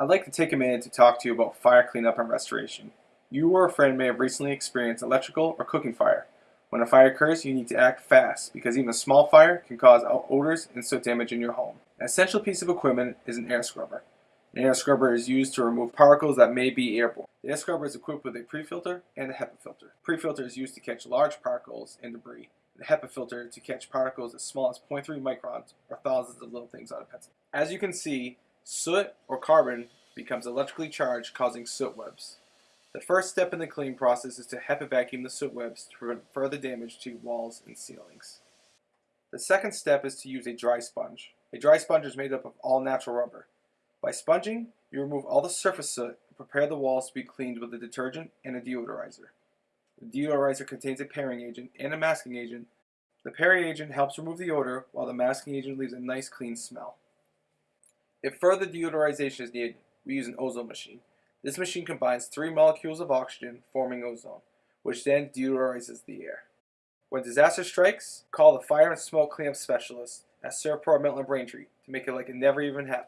I'd like to take a minute to talk to you about fire cleanup and restoration. You or a friend may have recently experienced electrical or cooking fire. When a fire occurs, you need to act fast because even a small fire can cause odors and soot damage in your home. An essential piece of equipment is an air scrubber. An air scrubber is used to remove particles that may be airborne. The air scrubber is equipped with a pre-filter and a HEPA filter. Pre-filter is used to catch large particles and debris. The HEPA filter to catch particles as small as 0.3 microns or thousands of little things on a pencil. As you can see, soot or carbon becomes electrically charged causing soot webs. The first step in the cleaning process is to HEPA vacuum the soot webs to prevent further damage to walls and ceilings. The second step is to use a dry sponge. A dry sponge is made up of all natural rubber. By sponging, you remove all the surface soot and prepare the walls to be cleaned with a detergent and a deodorizer. The deodorizer contains a pairing agent and a masking agent. The pairing agent helps remove the odor, while the masking agent leaves a nice clean smell. If further deodorization is needed, we use an ozone machine. This machine combines three molecules of oxygen, forming ozone, which then deodorizes the air. When disaster strikes, call the fire and smoke cleanup specialist at Servpro Milton Braintree to make it like it never even happened.